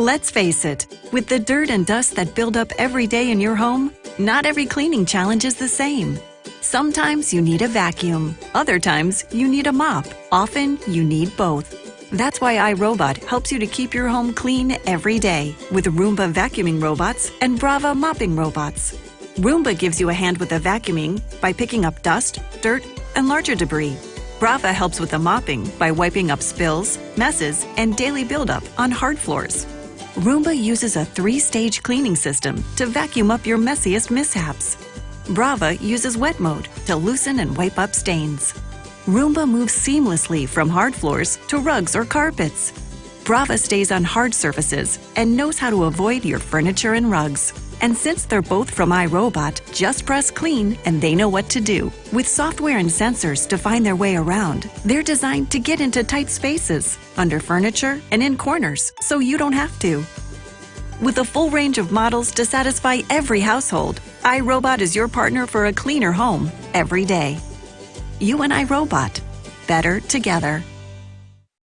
Let's face it, with the dirt and dust that build up every day in your home, not every cleaning challenge is the same. Sometimes you need a vacuum, other times you need a mop, often you need both. That's why iRobot helps you to keep your home clean every day with Roomba vacuuming robots and Brava mopping robots. Roomba gives you a hand with the vacuuming by picking up dust, dirt, and larger debris. Brava helps with the mopping by wiping up spills, messes, and daily buildup on hard floors. Roomba uses a three-stage cleaning system to vacuum up your messiest mishaps. Brava uses wet mode to loosen and wipe up stains. Roomba moves seamlessly from hard floors to rugs or carpets. Brava stays on hard surfaces and knows how to avoid your furniture and rugs. And since they're both from iRobot, just press clean and they know what to do. With software and sensors to find their way around, they're designed to get into tight spaces, under furniture, and in corners, so you don't have to. With a full range of models to satisfy every household, iRobot is your partner for a cleaner home every day. You and iRobot. Better together.